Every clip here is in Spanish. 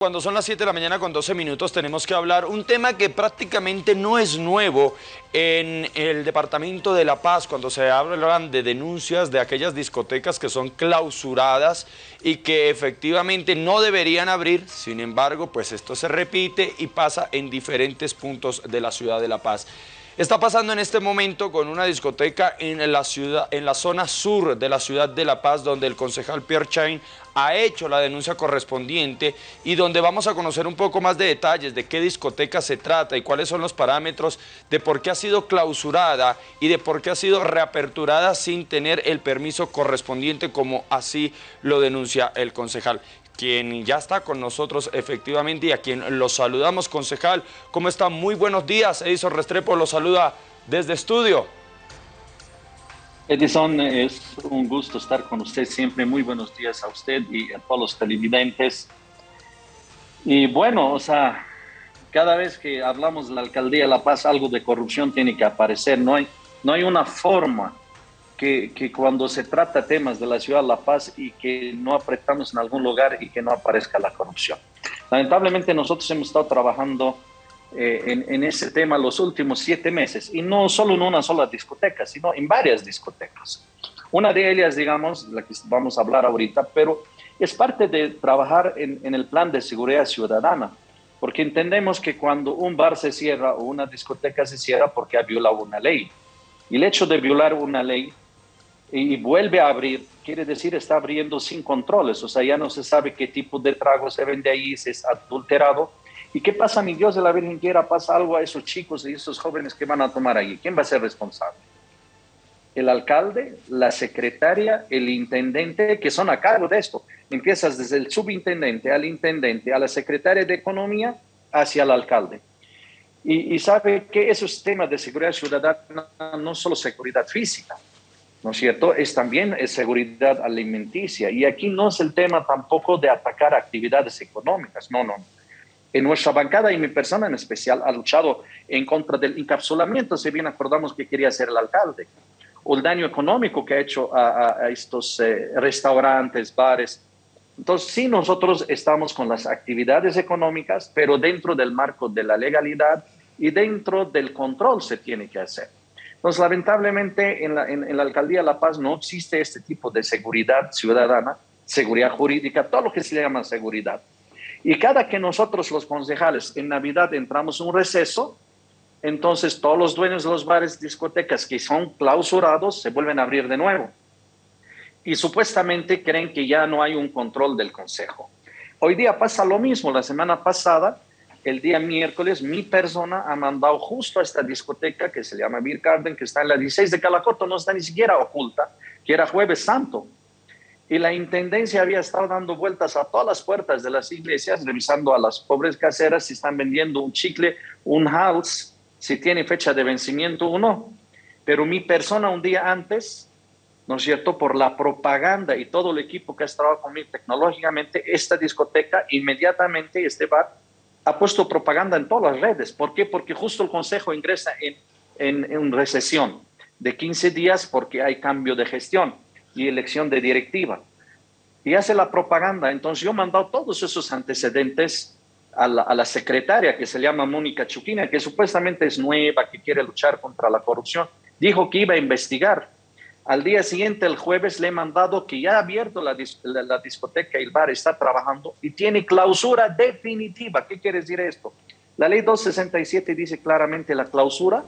Cuando son las 7 de la mañana con 12 minutos tenemos que hablar un tema que prácticamente no es nuevo en el departamento de La Paz cuando se hablan de denuncias de aquellas discotecas que son clausuradas y que efectivamente no deberían abrir, sin embargo pues esto se repite y pasa en diferentes puntos de la ciudad de La Paz. Está pasando en este momento con una discoteca en la, ciudad, en la zona sur de la ciudad de La Paz, donde el concejal Pierre Chain ha hecho la denuncia correspondiente y donde vamos a conocer un poco más de detalles de qué discoteca se trata y cuáles son los parámetros de por qué ha sido clausurada y de por qué ha sido reaperturada sin tener el permiso correspondiente como así lo denuncia el concejal quien ya está con nosotros efectivamente y a quien los saludamos, concejal. ¿Cómo está? Muy buenos días. Edison Restrepo lo saluda desde estudio. Edison, es un gusto estar con usted siempre. Muy buenos días a usted y a todos los televidentes. Y bueno, o sea, cada vez que hablamos de la Alcaldía La Paz, algo de corrupción tiene que aparecer. No hay, no hay una forma que, cuando se trata temas de la ciudad de La Paz y que no apretamos en algún lugar y que no aparezca la corrupción. Lamentablemente nosotros hemos estado trabajando eh, en, en, ese tema los últimos siete meses y no solo en una sola discoteca, sino en varias discotecas. Una de ellas, digamos, la que vamos a hablar ahorita, pero es parte de trabajar en, en el plan de seguridad ciudadana, porque entendemos que cuando un bar se cierra o una discoteca se cierra porque ha violado una ley. Y el hecho de violar una ley y vuelve a abrir, quiere decir está abriendo sin controles, o sea, ya no se sabe qué tipo de trago se vende ahí, si es adulterado. ¿Y qué pasa, mi Dios de la Virgen quiera, pasa algo a esos chicos y esos jóvenes que van a tomar ahí? ¿Quién va a ser responsable? El alcalde, la secretaria, el intendente, que son a cargo de esto. Empiezas desde el subintendente al intendente, a la secretaria de Economía, hacia el alcalde. Y, y sabe que esos temas de seguridad ciudadana no solo seguridad física, ¿no es cierto? Es también seguridad alimenticia. Y aquí no es el tema tampoco de atacar actividades económicas, no, no. En nuestra bancada y mi persona en especial ha luchado en contra del encapsulamiento, si bien acordamos que quería ser el alcalde, o el daño económico que ha hecho a, estos eh, restaurantes, bares. Entonces, sí, nosotros estamos con las actividades económicas, pero dentro del marco de la legalidad y dentro del control se tiene que hacer. Entonces, lamentablemente, en la, Alcaldía de La Paz no existe este tipo de seguridad ciudadana, seguridad jurídica, todo lo que se llama seguridad. Y cada que nosotros los concejales en Navidad entramos en un receso, entonces todos los dueños de los bares, discotecas que son clausurados se vuelven a abrir de nuevo. Y supuestamente creen que ya no hay un control del consejo. Hoy día pasa lo mismo. La semana pasada el día miércoles mi persona ha mandado justo a esta discoteca que se llama Beer Garden, que está en la 16 de Calacoto, no está ni siquiera oculta, que era jueves santo. Y la intendencia había estado dando vueltas a todas las puertas de las iglesias, revisando a las pobres caseras si están vendiendo un chicle, un house, si tiene fecha de vencimiento o no. Pero mi persona un día antes, ¿no es cierto? Por la propaganda y todo el equipo que ha estado conmigo tecnológicamente, esta discoteca, inmediatamente este bar ha puesto propaganda en todas las redes. ¿Por qué? Porque justo el Consejo ingresa en, en, en recesión de 15 días porque hay cambio de gestión y elección de directiva. Y hace la propaganda. Entonces yo he mandado todos esos antecedentes a la, a la, secretaria que se llama Mónica Chuquina, que supuestamente es nueva, que quiere luchar contra la corrupción. Dijo que iba a investigar. Al día siguiente, el jueves, le he mandado que ya ha abierto la, la, discoteca y el bar, está trabajando y tiene clausura definitiva. ¿Qué quiere decir esto? La ley 267 dice claramente la clausura,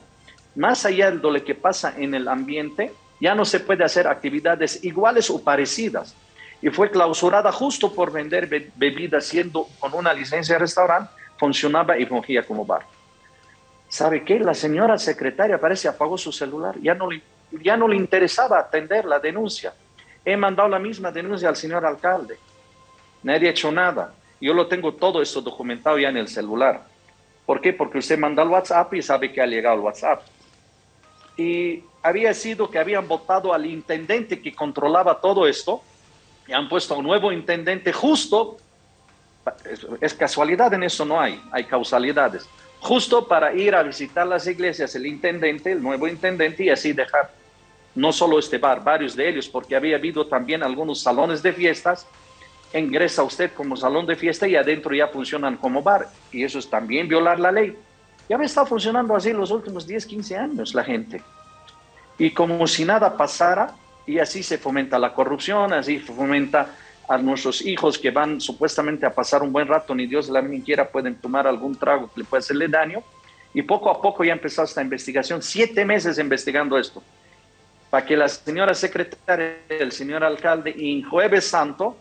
más allá de lo que pasa en el ambiente, ya no se puede hacer actividades iguales o parecidas. Y fue clausurada justo por vender bebidas, siendo con una licencia de restaurante, funcionaba y fungía como bar. ¿Sabe qué? La señora secretaria parece apagó su celular, ya no le ya no le interesaba atender la denuncia. He mandado la misma denuncia al señor alcalde. Nadie ha hecho nada. Yo lo tengo todo esto documentado ya en el celular. ¿Por qué? Porque usted manda el WhatsApp y sabe que ha llegado el WhatsApp. Y había sido que habían votado al intendente que controlaba todo esto y han puesto a un nuevo intendente justo. Es, es casualidad en eso, no hay, hay causalidades. Justo para ir a visitar las iglesias, el intendente, el nuevo intendente, y así dejar no solo este bar, varios de ellos, porque había habido también algunos salones de fiestas ingresa usted como salón de fiesta y adentro ya funcionan como bar. Y eso es también violar la ley. Ya me está funcionando así los últimos 10, 15 años la gente. Y como si nada pasara, y así se fomenta la corrupción, así fomenta a nuestros hijos que van supuestamente a pasar un buen rato, ni Dios la ni quiera pueden tomar algún trago que le pueda hacerle daño. Y poco a poco ya empezó esta investigación, siete meses investigando esto, para que la señora secretaria, el señor alcalde, y Jueves Santo,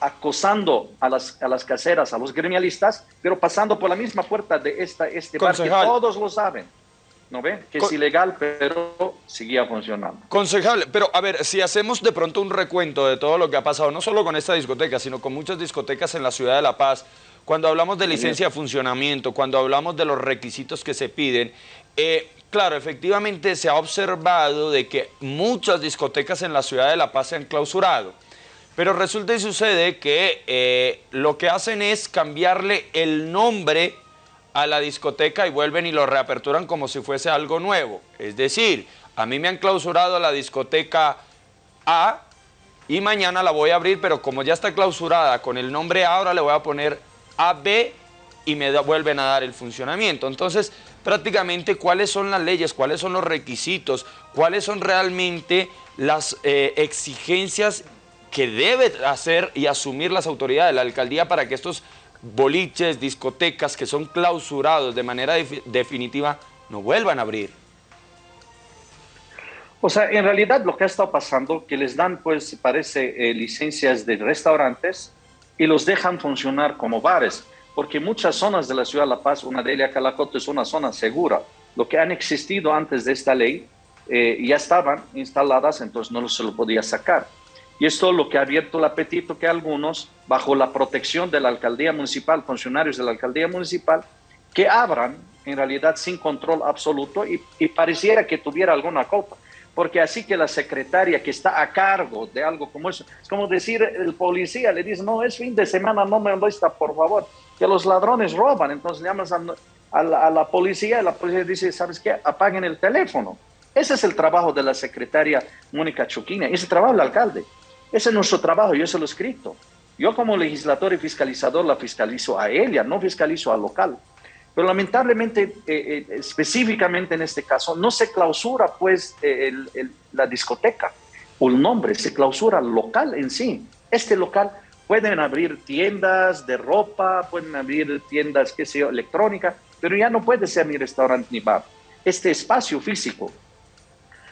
acosando a las, a las caseras, a los gremialistas, pero pasando por la misma puerta de esta, este bar que todos lo saben. ¿No ve? Que es ilegal, pero seguía funcionando. Concejal, pero a ver, si hacemos de pronto un recuento de todo lo que ha pasado, no solo con esta discoteca, sino con muchas discotecas en la ciudad de La Paz, cuando hablamos de licencia de funcionamiento, cuando hablamos de los requisitos que se piden, eh, claro, efectivamente se ha observado de que muchas discotecas en la ciudad de La Paz se han clausurado. Pero resulta y sucede que eh, lo que hacen es cambiarle el nombre a la discoteca y vuelven y lo reaperturan como si fuese algo nuevo. Es decir, a mí me han clausurado la discoteca A y mañana la voy a abrir, pero como ya está clausurada con el nombre ahora le voy a poner AB y me vuelven a dar el funcionamiento. Entonces, prácticamente, ¿cuáles son las leyes? ¿Cuáles son los requisitos? ¿Cuáles son realmente las eh, exigencias que debe hacer y asumir las autoridades de la alcaldía para que estos boliches, discotecas que son clausurados de manera definitiva no vuelvan a abrir. O sea, en realidad lo que ha estado pasando, que les dan, pues, parece, eh, licencias de restaurantes y los dejan funcionar como bares, porque muchas zonas de la ciudad de La Paz, una de ellas Calacote, es una zona segura. Lo que han existido antes de esta ley eh, ya estaban instaladas, entonces no se lo podía sacar. Y esto es lo que ha abierto el apetito que algunos, bajo la protección de la alcaldía municipal, funcionarios de la alcaldía municipal, que abran en realidad sin control absoluto y, pareciera que tuviera alguna culpa. Porque así que la secretaria que está a cargo de algo como eso, es como decir, el policía le dice, no, es fin de semana, no me molesta, por favor, que los ladrones roban. Entonces llamas a, la, policía y la policía dice, ¿sabes qué? Apaguen el teléfono. Ese es el trabajo de la secretaria Mónica Chuquina, ese trabajo del alcalde. Ese es nuestro trabajo, yo se lo he escrito. Yo como legislador y fiscalizador la fiscalizo a ella, no fiscalizo al local. Pero lamentablemente, eh, eh, específicamente en este caso, no se clausura pues la discoteca o el nombre, se clausura el local en sí. Este local pueden abrir tiendas de ropa, pueden abrir tiendas, qué sé yo, electrónica, pero ya no puede ser ni restaurante ni bar. Este espacio físico.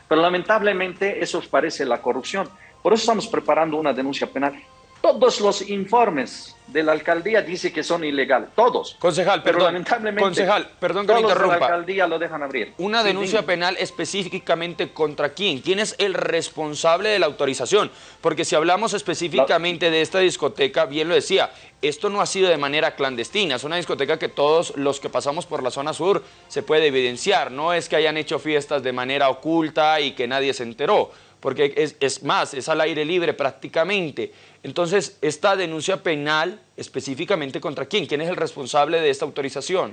Pero lamentablemente eso parece la corrupción. Por eso estamos preparando una denuncia penal. Todos los informes de la alcaldía dicen que son ilegales, todos. Concejal, perdón, lamentablemente, concejal, perdón que me interrumpa. la alcaldía lo dejan abrir. Una denuncia penal específicamente contra quién? ¿Quién es el responsable de la autorización? Porque si hablamos específicamente de esta discoteca, bien lo decía, esto no ha sido de manera clandestina, es una discoteca que todos los que pasamos por la zona sur se puede evidenciar, no es que hayan hecho fiestas de manera oculta y que nadie se enteró porque es, más, es al aire libre prácticamente. Entonces, esta denuncia penal, específicamente contra quién? ¿Quién es el responsable de esta autorización?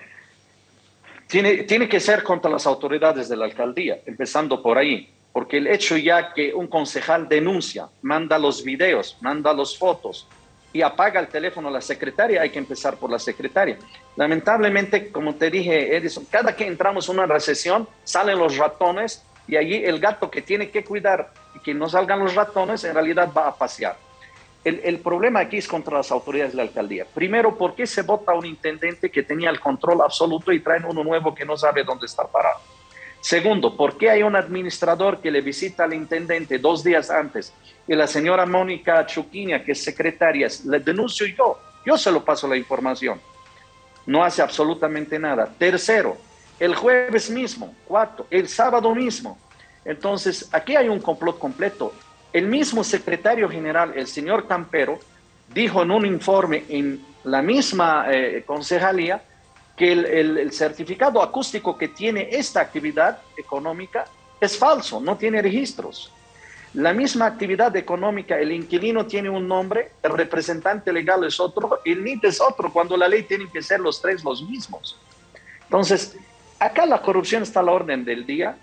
Tiene, tiene que ser contra las autoridades de la alcaldía, empezando por ahí, porque el hecho ya que un concejal denuncia, manda los videos, manda las fotos y apaga el teléfono a la secretaria, hay que empezar por la secretaria. Lamentablemente, como te dije, Edison, cada que entramos en una recesión, salen los ratones y allí el gato que tiene que cuidar y que no salgan los ratones, en realidad va a pasear. El, el, problema aquí es contra las autoridades de la alcaldía. Primero, ¿por qué se vota un intendente que tenía el control absoluto y traen uno nuevo que no sabe dónde está parado? Segundo, ¿por qué hay un administrador que le visita al intendente dos días antes y la señora Mónica Chuquinia, que es secretaria, le denuncio yo, yo se lo paso la información? No hace absolutamente nada. Tercero, el jueves mismo, cuatro, el sábado mismo. Entonces, aquí hay un complot completo. El mismo secretario general, el señor Campero, dijo en un informe en la misma eh, concejalía que el, certificado acústico que tiene esta actividad económica es falso, no tiene registros. La misma actividad económica, el inquilino tiene un nombre, el representante legal es otro, el NIT es otro, cuando la ley tiene que ser los tres los mismos. Entonces, Acá la corrupción está a la orden del día.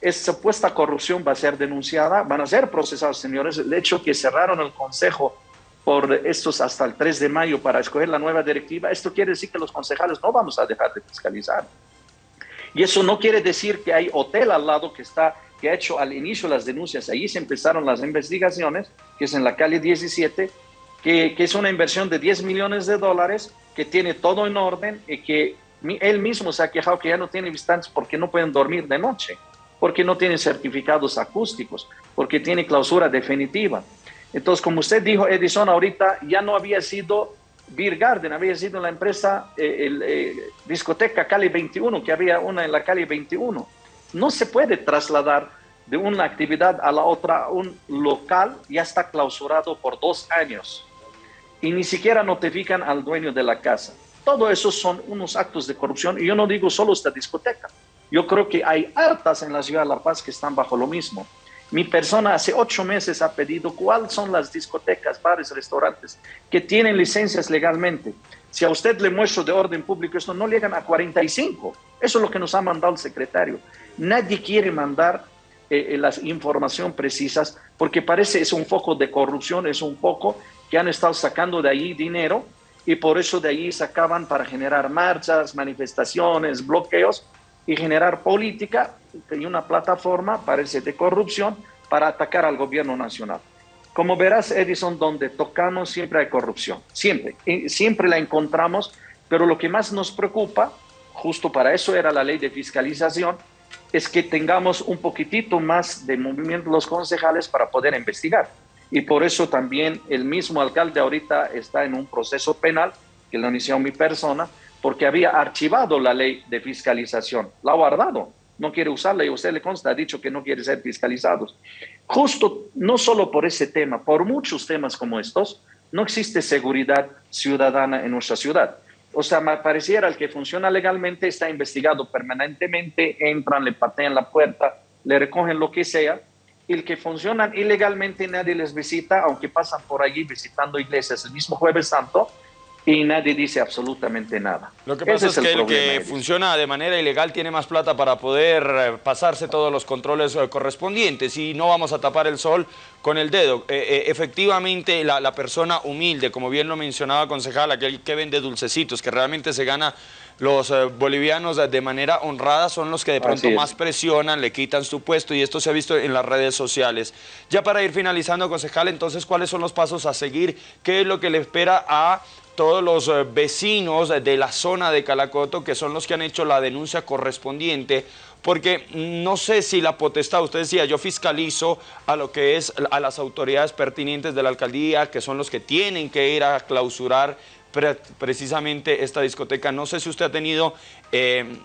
Esta supuesta corrupción va a ser denunciada, van a ser procesados, señores. El hecho que cerraron el consejo por estos hasta el 3 de mayo para escoger la nueva directiva, esto quiere decir que los concejales no vamos a dejar de fiscalizar. Y eso no quiere decir que hay hotel al lado que está que ha hecho al inicio las denuncias. Ahí se empezaron las investigaciones, que es en la calle 17, que, que es una inversión de 10 millones de dólares, que tiene todo en orden y que él mismo se ha quejado que ya no tiene visitantes porque no pueden dormir de noche, porque no tienen certificados acústicos, porque tiene clausura definitiva. Entonces, como usted dijo, Edison, ahorita ya no había sido Beer Garden, había sido la empresa, eh, eh, discoteca Cali 21, que había una en la calle 21. No se puede trasladar de una actividad a la otra, un local ya está clausurado por dos años y ni siquiera notifican al dueño de la casa. Todo eso son unos actos de corrupción y yo no digo solo esta discoteca. Yo creo que hay hartas en la ciudad de La Paz que están bajo lo mismo. Mi persona hace ocho meses ha pedido cuáles son las discotecas, bares, restaurantes que tienen licencias legalmente. Si a usted le muestro de orden público esto, no llegan a 45. Eso es lo que nos ha mandado el secretario. Nadie quiere mandar eh, eh, las información precisas porque parece es un foco de corrupción, es un foco que han estado sacando de ahí dinero y por eso de ahí sacaban para generar marchas, manifestaciones, bloqueos y generar política y una plataforma, parece, de corrupción para atacar al gobierno nacional. Como verás, Edison, donde tocamos siempre hay corrupción, siempre, siempre la encontramos, pero lo que más nos preocupa, justo para eso era la ley de fiscalización, es que tengamos un poquitito más de movimiento los concejales para poder investigar. Y por eso también el mismo alcalde ahorita está en un proceso penal, que lo inició mi persona, porque había archivado la ley de fiscalización, la ha guardado no quiere usarla y usted le consta, ha dicho que no quiere ser fiscalizados. Justo, no solo por ese tema, por muchos temas como estos, no existe seguridad ciudadana en nuestra ciudad. O sea, me pareciera el que funciona legalmente está investigado permanentemente, entran, le patean la puerta, le recogen lo que sea, y el que funciona ilegalmente nadie les visita, aunque pasan por allí visitando iglesias el mismo jueves santo, y nadie dice absolutamente nada. Lo que pasa es, que el, que funciona de manera ilegal tiene más plata para poder eh, pasarse todos los controles eh, correspondientes y no vamos a tapar el sol con el dedo. Eh, efectivamente, la, persona humilde, como bien lo mencionaba concejal, aquel que vende dulcecitos, que realmente se gana los bolivianos de manera honrada son los que de pronto más presionan, le quitan su puesto y esto se ha visto en las redes sociales. Ya para ir finalizando, concejal, entonces, ¿cuáles son los pasos a seguir? ¿Qué es lo que le espera a todos los eh, vecinos de la zona de Calacoto que son los que han hecho la denuncia correspondiente porque no sé si la potestad, usted decía, yo fiscalizo a lo que es a las autoridades pertinentes de la alcaldía, que son los que tienen que ir a clausurar precisamente esta discoteca. No sé si usted ha tenido eh,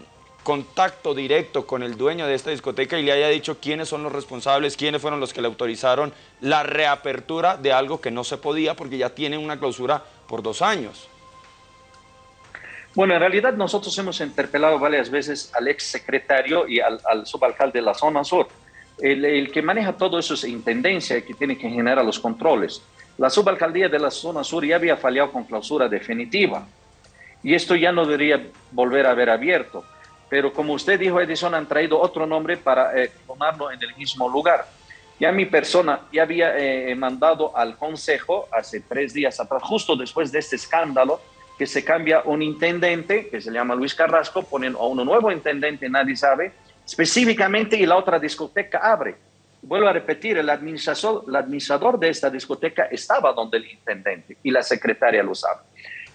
contacto directo con el dueño de esta discoteca y le haya dicho quiénes son los responsables, quiénes fueron los que le autorizaron la reapertura de algo que no se podía porque ya tienen una clausura por dos años. Bueno, en realidad nosotros hemos interpelado varias veces al ex secretario y al, subalcalde de la zona sur. El, que maneja todo eso es intendencia que tiene que generar los controles. La subalcaldía de la zona sur ya había fallado con clausura definitiva y esto ya no debería volver a haber abierto. Pero como usted dijo, Edison, han traído otro nombre para eh, en el mismo lugar. Ya mi persona ya había eh, mandado al consejo hace tres días atrás, justo después de este escándalo, que se cambia un intendente, que se llama Luis Carrasco, ponen a uno nuevo intendente, nadie sabe, específicamente, y la otra discoteca abre. Vuelvo a repetir, el administrador, el administrador de esta discoteca estaba donde el intendente y la secretaria lo sabe.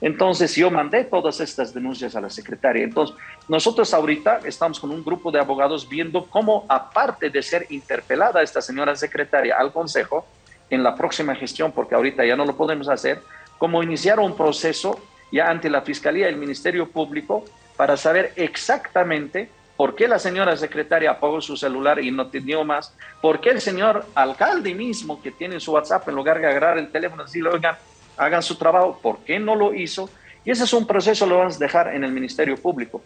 Entonces yo mandé todas estas denuncias a la secretaria. Entonces nosotros ahorita estamos con un grupo de abogados viendo cómo, aparte de ser interpelada esta señora secretaria al Consejo, en la próxima gestión, porque ahorita ya no lo podemos hacer, cómo iniciar un proceso ya ante la Fiscalía y el Ministerio Público para saber exactamente por qué la señora secretaria apagó su celular y no tenía más, por qué el señor alcalde mismo que tiene su WhatsApp en lugar de agarrar el teléfono y decirle, oigan, hagan su trabajo, por qué no lo hizo. Y ese es un proceso lo vamos a dejar en el Ministerio Público,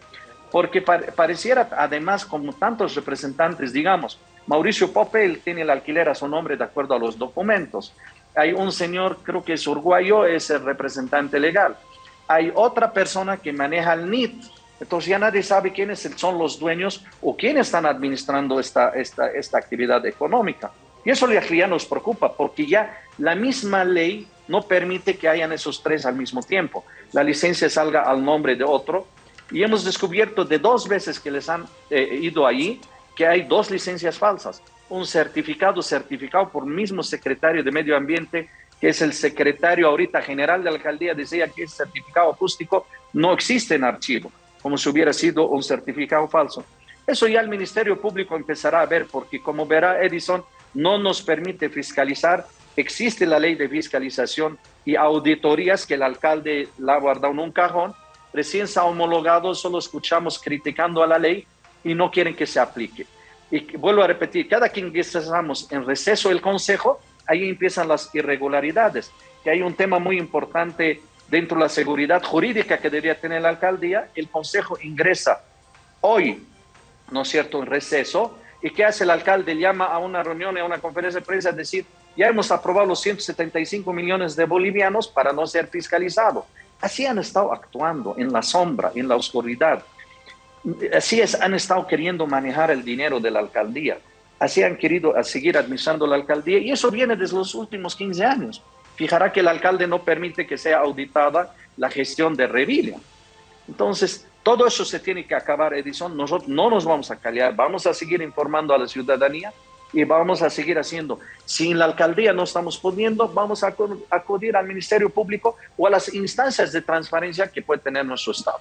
porque pareciera además como tantos representantes, digamos, Mauricio Popel tiene el alquiler a su nombre de acuerdo a los documentos. Hay un señor, creo que es uruguayo, es el representante legal. Hay otra persona que maneja el NIT. Entonces ya nadie sabe quiénes son los dueños o quiénes están administrando esta, esta, esta actividad económica. Y eso ya nos preocupa porque ya la misma ley no permite que hayan esos tres al mismo tiempo. La licencia salga al nombre de otro y hemos descubierto de dos veces que les han eh, ido ahí que hay dos licencias falsas. Un certificado certificado por el mismo secretario de Medio Ambiente, que es el secretario ahorita general de la alcaldía, decía que ese certificado acústico no existe en archivo, como si hubiera sido un certificado falso. Eso ya el Ministerio Público empezará a ver, porque como verá Edison, no nos permite fiscalizar. Existe la ley de fiscalización y auditorías que el alcalde la ha guardado en un cajón. Recién se ha homologado, solo escuchamos criticando a la ley y no quieren que se aplique. Y vuelvo a repetir, cada que estamos en receso del Consejo, ahí empiezan las irregularidades. Que hay un tema muy importante dentro de la seguridad jurídica que debería tener la alcaldía. El Consejo ingresa hoy, ¿no es cierto?, en receso. ¿Y qué hace el alcalde? Llama a una reunión, a una conferencia de prensa a decir, ya hemos aprobado los 175 millones de bolivianos para no ser fiscalizado. Así han estado actuando en la sombra, en la oscuridad. Así es, han estado queriendo manejar el dinero de la alcaldía. Así han querido seguir administrando la alcaldía y eso viene desde los últimos 15 años. Fijará que el alcalde no permite que sea auditada la gestión de Revilia. Entonces, todo eso se tiene que acabar, Edison. Nosotros no nos vamos a callar, vamos a seguir informando a la ciudadanía y vamos a seguir haciendo. Si en la alcaldía no estamos pudiendo, vamos a acudir al Ministerio Público o a las instancias de transparencia que puede tener nuestro Estado.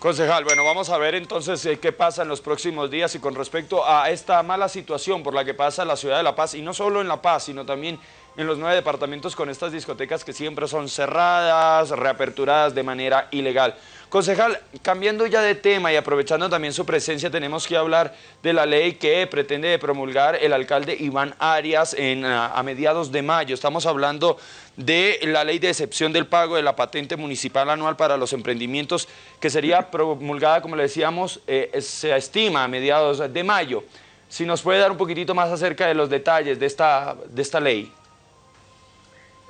Concejal, bueno, vamos a ver entonces eh, qué pasa en los próximos días y con respecto a esta mala situación por la que pasa la ciudad de La Paz, y no solo en La Paz, sino también en los nueve departamentos con estas discotecas que siempre son cerradas, reaperturadas de manera ilegal. Concejal, cambiando ya de tema y aprovechando también su presencia, tenemos que hablar de la ley que pretende promulgar el alcalde Iván Arias en, a, mediados de mayo. Estamos hablando de la ley de excepción del pago de la patente municipal anual para los emprendimientos, que sería promulgada, como le decíamos, eh, se estima a mediados de mayo. Si nos puede dar un poquitito más acerca de los detalles de esta, de esta ley.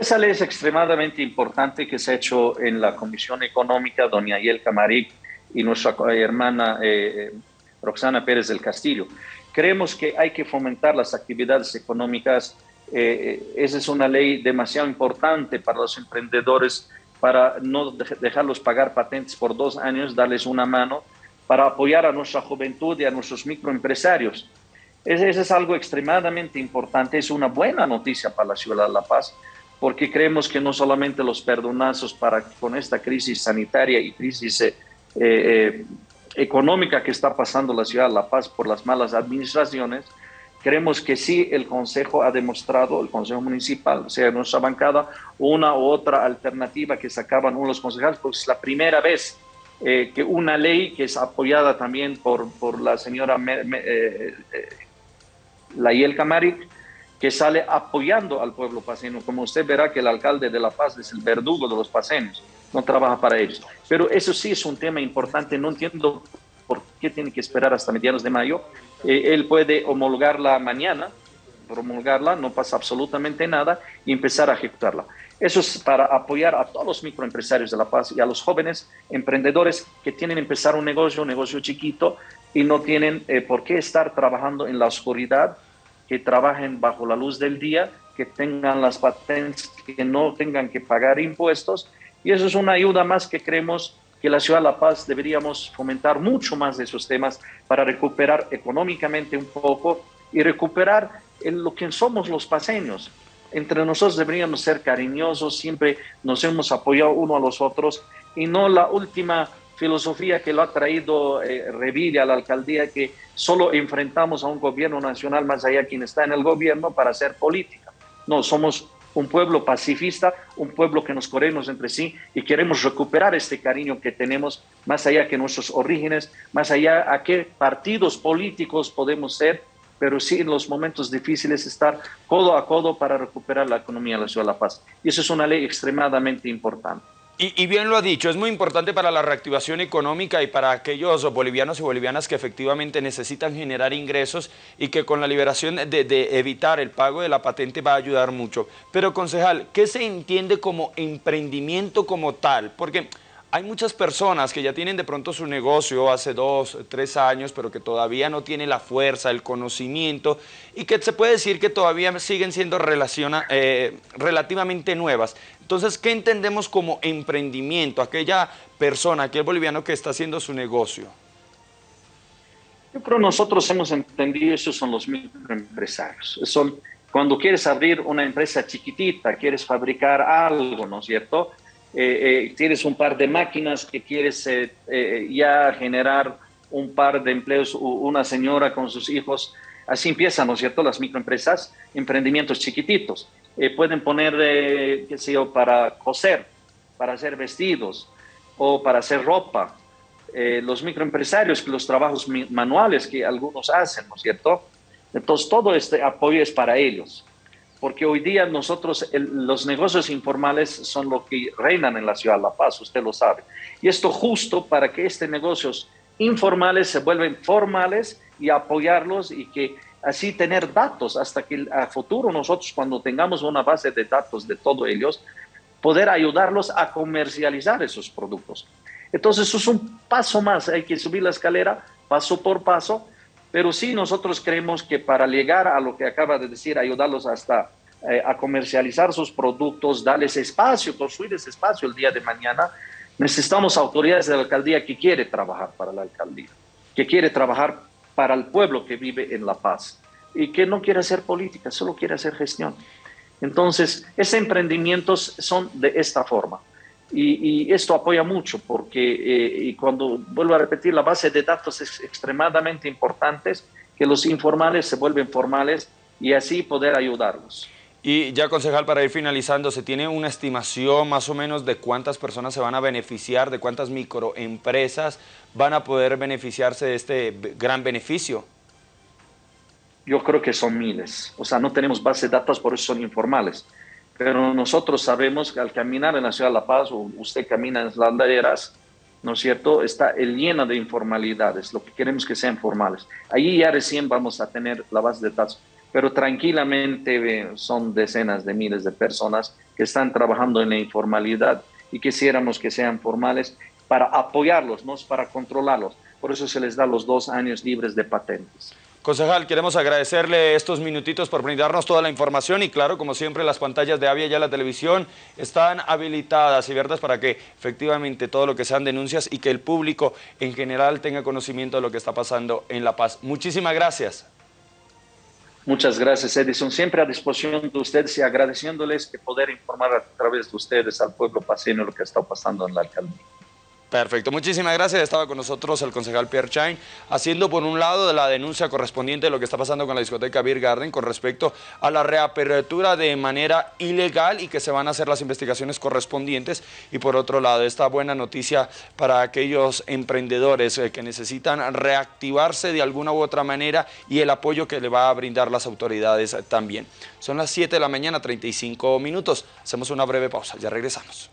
Esa ley es extremadamente importante que se ha hecho en la Comisión Económica, doña Ayel Camaric y nuestra hermana eh, Roxana Pérez del Castillo. Creemos que hay que fomentar las actividades económicas. Eh, esa es una ley demasiado importante para los emprendedores, para no dejarlos pagar patentes por dos años, darles una mano, para apoyar a nuestra juventud y a nuestros microempresarios. Eso es algo extremadamente importante, es una buena noticia para la ciudad de La Paz, porque creemos que no solamente los perdonazos para con esta crisis sanitaria y crisis eh, eh, económica que está pasando la ciudad de La Paz por las malas administraciones, creemos que sí el Consejo ha demostrado, el Consejo Municipal, sea nuestra bancada, una u otra alternativa que sacaban unos concejales, porque es la primera vez eh, que una ley que es apoyada también por, por la señora Layel Camaric, que sale apoyando al pueblo paseño. Como usted verá que el alcalde de La Paz es el verdugo de los paseños, no trabaja para ellos. Pero eso sí es un tema importante, no entiendo por qué tiene que esperar hasta mediados de mayo. Eh, él puede homologarla mañana, promulgarla, no pasa absolutamente nada, y empezar a ejecutarla. Eso es para apoyar a todos los microempresarios de La Paz y a los jóvenes emprendedores que tienen que empezar un negocio, un negocio chiquito, y no tienen eh, por qué estar trabajando en la oscuridad que trabajen bajo la luz del día, que tengan las patentes, que no tengan que pagar impuestos. Y eso es una ayuda más que creemos que la ciudad de La Paz deberíamos fomentar mucho más de esos temas para recuperar económicamente un poco y recuperar lo que somos los paseños. Entre nosotros deberíamos ser cariñosos, siempre nos hemos apoyado uno a los otros y no la última filosofía que lo ha traído eh, Revilla a la alcaldía, que solo enfrentamos a un gobierno nacional más allá quien está en el gobierno para hacer política. No, somos un pueblo pacifista, un pueblo que nos corremos entre sí y queremos recuperar este cariño que tenemos más allá que nuestros orígenes, más allá a qué partidos políticos podemos ser, pero sí en los momentos difíciles estar codo a codo para recuperar la economía de la ciudad de La Paz. Y eso es una ley extremadamente importante. Y, bien lo ha dicho, es muy importante para la reactivación económica y para aquellos bolivianos y bolivianas que efectivamente necesitan generar ingresos y que con la liberación de, evitar el pago de la patente va a ayudar mucho. Pero concejal, ¿qué se entiende como emprendimiento como tal? Porque hay muchas personas que ya tienen de pronto su negocio hace dos, tres años, pero que todavía no tienen la fuerza, el conocimiento y que se puede decir que todavía siguen siendo eh, relativamente nuevas. Entonces, ¿qué entendemos como emprendimiento? Aquella persona, aquel boliviano que está haciendo su negocio. Yo creo nosotros hemos entendido, esos son los microempresarios. Son cuando quieres abrir una empresa chiquitita, quieres fabricar algo, ¿no es cierto? Eh, eh, tienes un par de máquinas que quieres eh, ya generar un par de empleos, una señora con sus hijos, así empiezan, ¿no es cierto?, las microempresas, emprendimientos chiquititos. Pueden poner, qué sé yo, para coser, para hacer vestidos o para hacer ropa. los microempresarios, los trabajos manuales que algunos hacen, ¿no es cierto? Entonces, todo este apoyo es para ellos porque hoy día nosotros, los negocios informales son lo que reinan en la ciudad de La Paz, usted lo sabe. Y esto justo para que estos negocios informales se vuelvan formales y apoyarlos y que así tener datos hasta que a futuro nosotros cuando tengamos una base de datos de todos ellos, poder ayudarlos a comercializar esos productos. Entonces eso es un paso más, hay que subir la escalera paso por paso pero sí nosotros creemos que para llegar a lo que acaba de decir, ayudarlos hasta eh, a comercializar sus productos, darles espacio, construir ese espacio el día de mañana, necesitamos autoridades de la alcaldía que quiere trabajar para la alcaldía, que quiere trabajar para el pueblo que vive en La Paz y que no quiere hacer política, solo quiere hacer gestión. Entonces, esos emprendimientos son de esta forma. Y, esto apoya mucho porque, eh, y cuando vuelvo a repetir, la base de datos es extremadamente importante, que los informales se vuelven formales y así poder ayudarlos. Y ya, concejal, para ir finalizando, ¿se tiene una estimación más o menos de cuántas personas se van a beneficiar, de cuántas microempresas van a poder beneficiarse de este gran beneficio? Yo creo que son miles. O sea, no tenemos base de datos, por eso son informales pero nosotros sabemos que al caminar en la ciudad de La Paz, o usted camina en las laderas, ¿no es cierto?, está llena de informalidades, lo que queremos que sean formales. Allí ya recién vamos a tener la base de datos, pero tranquilamente eh, son decenas de miles de personas que están trabajando en la informalidad y quisiéramos que sean formales para apoyarlos, no para controlarlos. Por eso se les da los dos años libres de patentes. Concejal, queremos agradecerle estos minutitos por brindarnos toda la información y claro, como siempre, las pantallas de Avia y la televisión están habilitadas y verdes para que efectivamente todo lo que sean denuncias y que el público en general tenga conocimiento de lo que está pasando en La Paz. Muchísimas gracias. Muchas gracias, Edison. Siempre a disposición de ustedes y agradeciéndoles que poder informar a través de ustedes al pueblo paseño lo que está pasando en la alcaldía. Perfecto, muchísimas gracias. Estaba con nosotros el concejal Pierre Chain, haciendo por un lado la denuncia correspondiente de lo que está pasando con la discoteca Beer Garden con respecto a la reapertura de manera ilegal y que se van a hacer las investigaciones correspondientes. Y por otro lado, esta buena noticia para aquellos emprendedores eh, que necesitan reactivarse de alguna u otra manera y el apoyo que le va a brindar las autoridades también. Son las 7 de la mañana, 35 minutos. Hacemos una breve pausa, ya regresamos.